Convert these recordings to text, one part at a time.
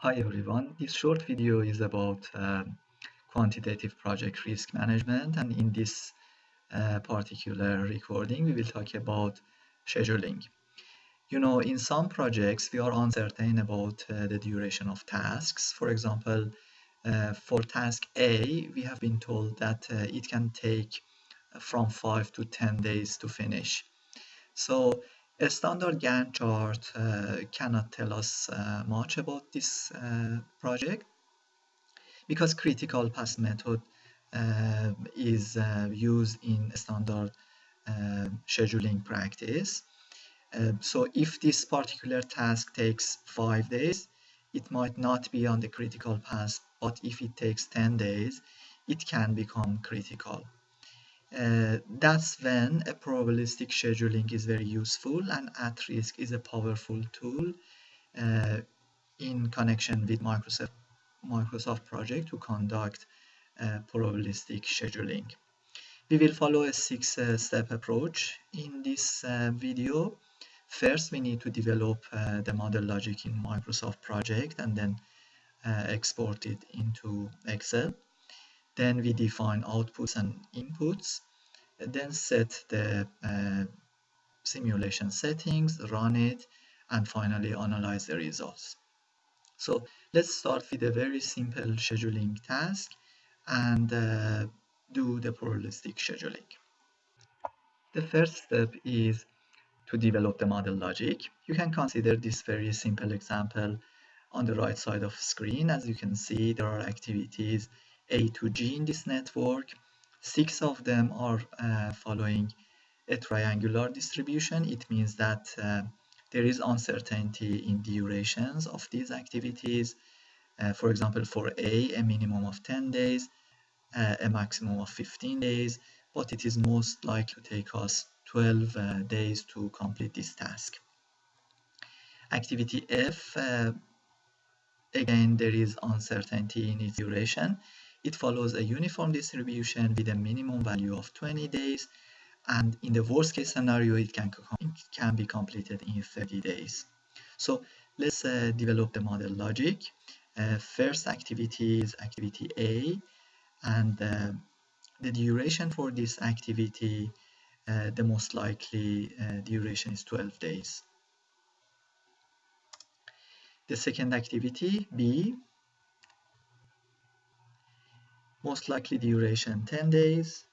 Hi everyone, this short video is about uh, quantitative project risk management and in this uh, particular recording we will talk about scheduling. You know, in some projects we are uncertain about uh, the duration of tasks. For example, uh, for task A, we have been told that uh, it can take from 5 to 10 days to finish. So a standard Gantt chart uh, cannot tell us uh, much about this uh, project because critical path method uh, is uh, used in standard uh, scheduling practice. so if this particular task takes five days, it might not be on the critical path, but if it takes 10 days, it can become critical. Uh, that's when a probabilistic scheduling is very useful and at risk is a powerful tool uh, in connection with Microsoft, Microsoft project to conduct uh, probabilistic scheduling. We will follow a six-step uh, approach in this uh, video. First, we need to develop uh, the model logic in Microsoft project and then export it into Excel. Then we define outputs and inputs, then set the uh, simulation settings, run it, and finally analyze the results. So let's start with a very simple scheduling task and uh, do the probabilistic scheduling. The first step is to develop the model logic. You can consider this very simple example on the right side of screen. As you can see, there are activities a to G in this network. Six of them are uh, following a triangular distribution. It means that uh, there is uncertainty in durations of these activities. Uh, for example, for A, a minimum of 10 days, uh, a maximum of 15 days, but it is most likely to take us 12 uh, days to complete this task. Activity F, uh, again, there is uncertainty in its duration. It follows a uniform distribution with a minimum value of 20 days and in the worst case scenario it can, it can be completed in 30 days. So let's uh, develop the model logic. Uh, first activity is activity A and uh, the duration for this activity uh, the most likely uh, duration is 12 days. The second activity B most likely duration 10 days.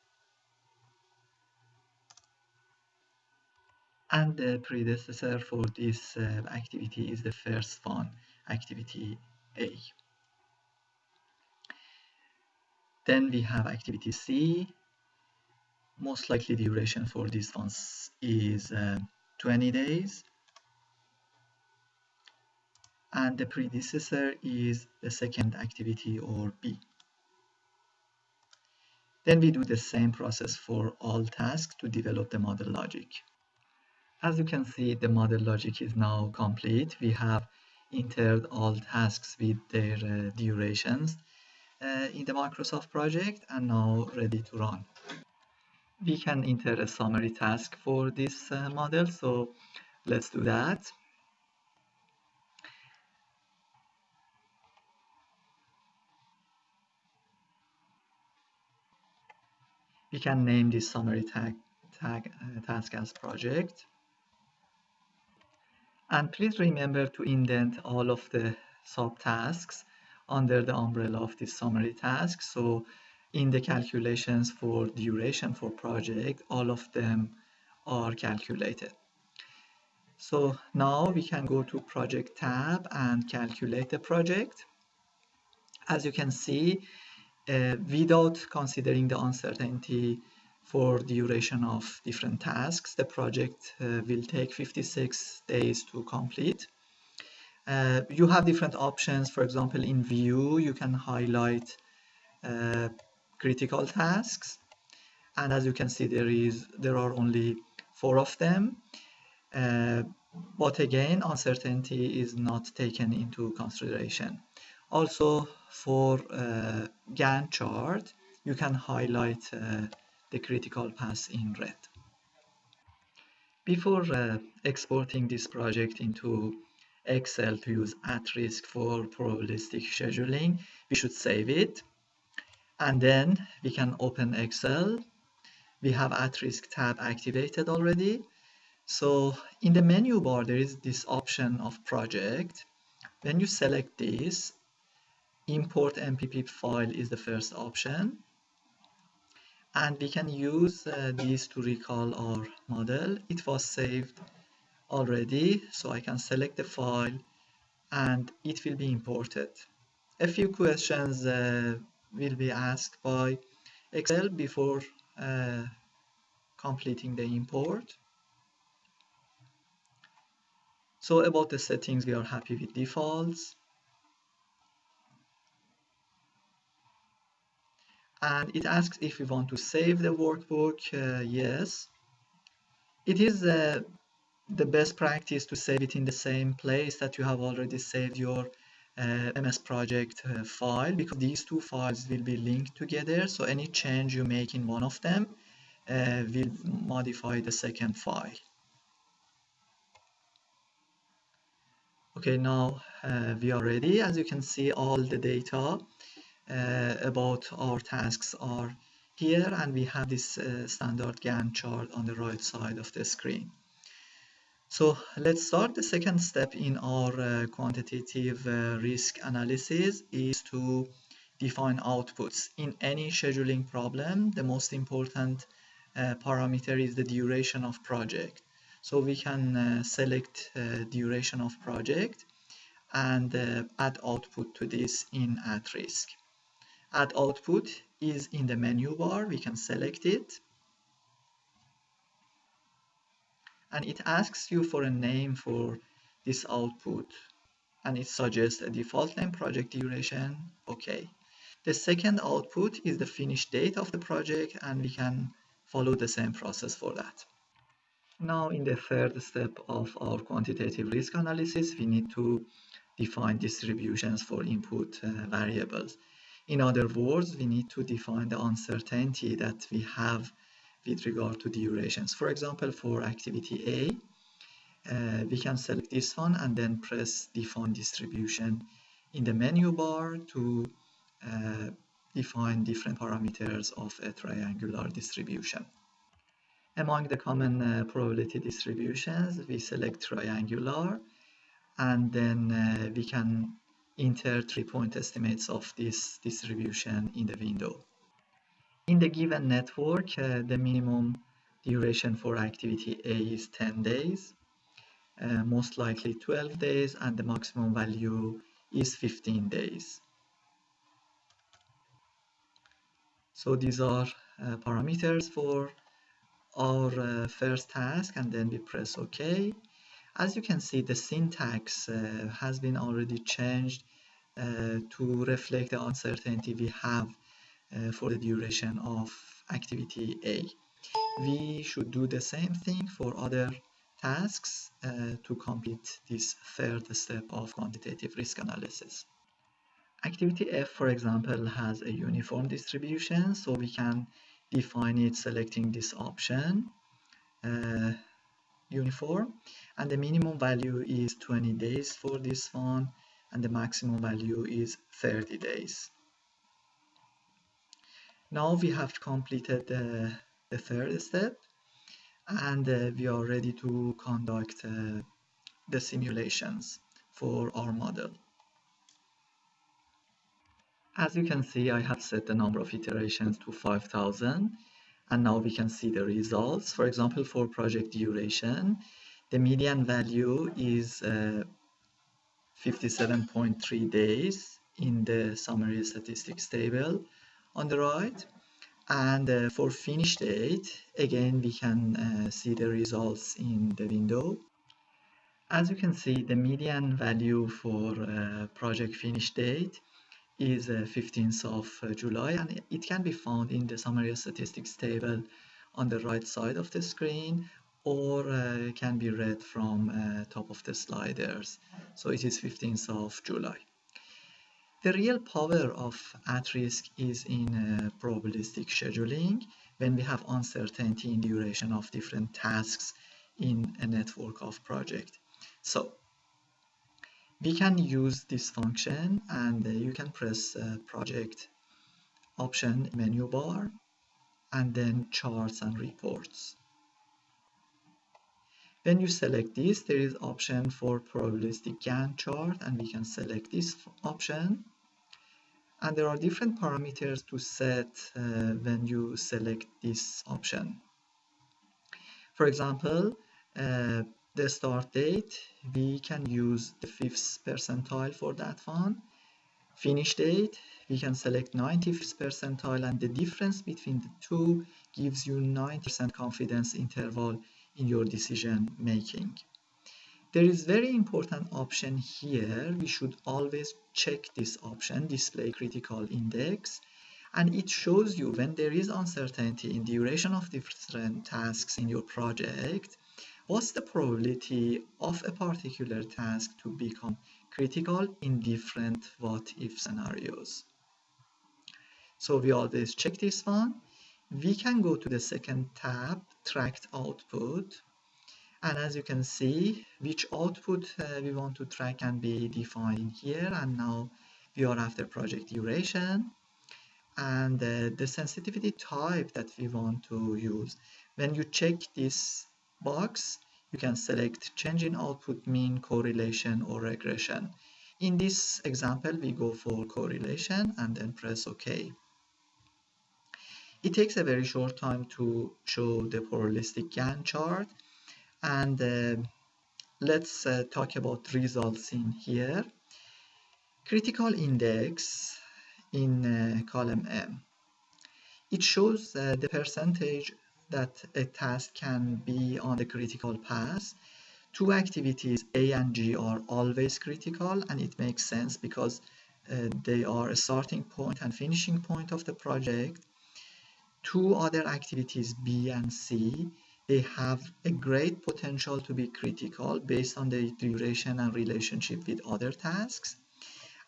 And the predecessor for this uh, activity is the first one activity A. Then we have activity C. Most likely duration for this one is uh, 20 days. And the predecessor is the second activity or B then we do the same process for all tasks to develop the model logic. As you can see, the model logic is now complete. We have entered all tasks with their uh, durations uh, in the Microsoft project and now ready to run. We can enter a summary task for this uh, model, so let's do that. We can name this summary tag, tag uh, task as project. And please remember to indent all of the subtasks under the umbrella of this summary task. So in the calculations for duration for project, all of them are calculated. So now we can go to project tab and calculate the project. As you can see, uh, without considering the uncertainty for duration of different tasks. The project uh, will take 56 days to complete. Uh, you have different options. For example, in view, you can highlight uh, critical tasks. And as you can see, there is there are only four of them. Uh, but again, uncertainty is not taken into consideration. Also, for uh, Gantt chart, you can highlight uh, the critical path in red. Before uh, exporting this project into Excel to use at risk for probabilistic scheduling, we should save it. And then we can open Excel. We have at risk tab activated already. So in the menu bar, there is this option of project. When you select this, import MPP file is the first option. And we can use uh, these to recall our model. It was saved already, so I can select the file and it will be imported. A few questions uh, will be asked by Excel before uh, completing the import. So about the settings, we are happy with defaults. And it asks if we want to save the workbook. Uh, yes. It is uh, the best practice to save it in the same place that you have already saved your uh, MS project uh, file because these two files will be linked together so any change you make in one of them uh, will modify the second file okay now uh, we are ready as you can see all the data about our tasks are here and we have this uh, standard Gantt chart on the right side of the screen so let's start. The second step in our uh, quantitative uh, risk analysis is to define outputs. In any scheduling problem, the most important uh, parameter is the duration of project. So we can uh, select uh, duration of project and uh, add output to this in at risk. Add output is in the menu bar. We can select it. And it asks you for a name for this output. And it suggests a default name project duration. Okay the second output is the finish date of the project and we can follow the same process for that. Now in the third step of our quantitative risk analysis we need to define distributions for input uh, variables in other words we need to define the uncertainty that we have with regard to durations. For example, for activity A, uh, we can select this one and then press define distribution in the menu bar to uh, define different parameters of a triangular distribution. Among the common uh, probability distributions, we select triangular and then uh, we can enter three point estimates of this distribution in the window. In the given network, uh, the minimum duration for activity A is 10 days, uh, most likely 12 days, and the maximum value is 15 days. So these are uh, parameters for our uh, first task, and then we press OK. As you can see, the syntax uh, has been already changed uh, to reflect the uncertainty we have uh, for the duration of activity A. We should do the same thing for other tasks uh, to complete this third step of quantitative risk analysis. Activity F, for example, has a uniform distribution, so we can define it selecting this option, uh, uniform, and the minimum value is 20 days for this one, and the maximum value is 30 days. Now we have completed uh, the third step and uh, we are ready to conduct uh, the simulations for our model. As you can see, I have set the number of iterations to 5000 and now we can see the results. For example, for project duration, the median value is 57.3 days in the summary statistics table on the right and uh, for finish date again we can uh, see the results in the window as you can see the median value for uh, project finish date is 15th uh, of uh, July and it can be found in the summary statistics table on the right side of the screen or uh, can be read from top of the sliders. So it is 15th of July. The real power of at-risk is in uh, probabilistic scheduling. When we have uncertainty in duration of different tasks in a network of project. So we can use this function and uh, you can press uh, project option menu bar and then charts and reports. When you select this, there is option for probabilistic Gantt chart and we can select this option. And there are different parameters to set uh, when you select this option. For example, uh, the start date, we can use the fifth percentile for that one. Finish date, we can select 95th percentile and the difference between the two gives you 90% confidence interval in your decision making. There is very important option here. We should always check this option, display critical index, and it shows you when there is uncertainty in duration of different tasks in your project, what's the probability of a particular task to become critical in different what if scenarios. So we always check this one. We can go to the second tab tracked output. And as you can see which output uh, we want to track can be defined in here. And now we are after project duration. And uh, the sensitivity type that we want to use. When you check this box you can select change in output mean correlation or regression in this example we go for correlation and then press ok it takes a very short time to show the probabilistic Gantt chart and uh, let's uh, talk about results in here. Critical index in uh, column M. It shows uh, the percentage that a task can be on the critical path. Two activities A and G are always critical and it makes sense because uh, they are a starting point and finishing point of the project two other activities B and C they have a great potential to be critical based on the duration and relationship with other tasks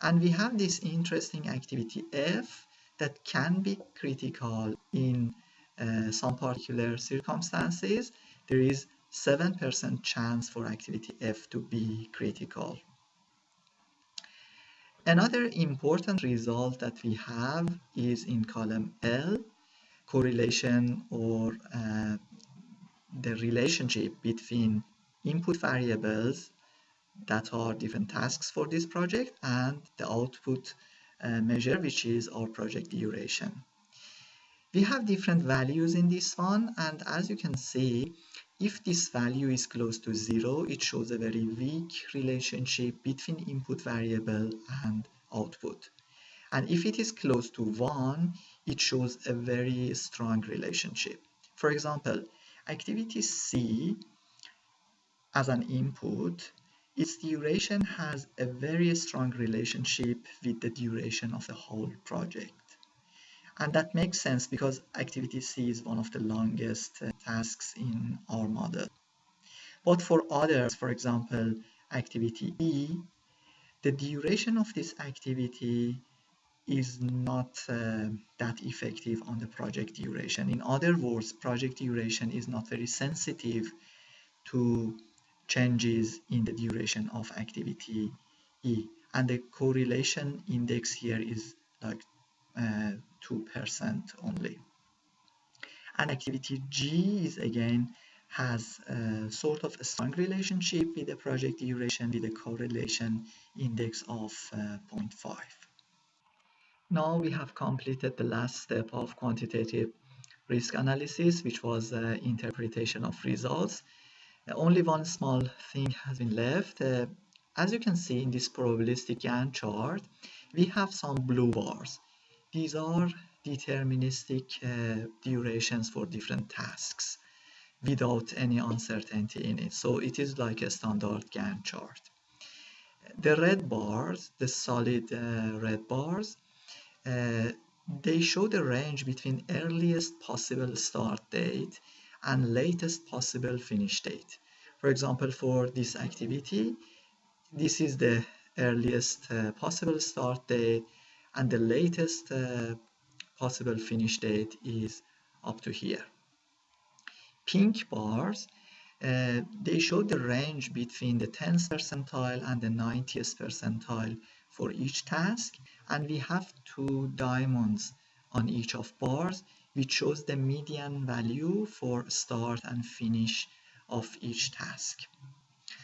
and we have this interesting activity F that can be critical in uh, some particular circumstances there is 7% chance for activity F to be critical Another important result that we have is in column L correlation or uh, the relationship between input variables that are different tasks for this project and the output uh, measure which is our project duration. We have different values in this one and as you can see if this value is close to zero it shows a very weak relationship between input variable and output. And if it is close to 1 it shows a very strong relationship. For example activity C as an input its duration has a very strong relationship with the duration of the whole project and that makes sense because activity C is one of the longest tasks in our model but for others for example activity E the duration of this activity is not uh, that effective on the project duration. In other words, project duration is not very sensitive to changes in the duration of activity E. And the correlation index here is like 2% uh, only. And activity G is again has a sort of a strong relationship with the project duration with a correlation index of uh, 0.5. Now we have completed the last step of quantitative risk analysis, which was uh, interpretation of results. Uh, only one small thing has been left. Uh, as you can see in this probabilistic Gantt chart, we have some blue bars. These are deterministic uh, durations for different tasks without any uncertainty in it. So it is like a standard Gantt chart. The red bars, the solid uh, red bars, uh, they show the range between earliest possible start date and latest possible finish date. For example, for this activity, this is the earliest uh, possible start date and the latest uh, possible finish date is up to here. Pink bars, Uh, they show the range between the 10th percentile and the 90th percentile for each task and we have two diamonds on each of bars which shows the median value for start and finish of each task.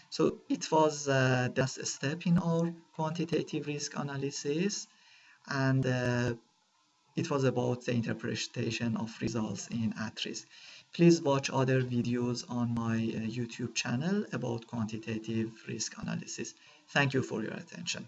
So it was uh, the last step in our quantitative risk analysis and uh, it was about the interpretation of results in at-risk. Please watch other videos on my uh, YouTube channel about quantitative risk analysis. Thank you for your attention.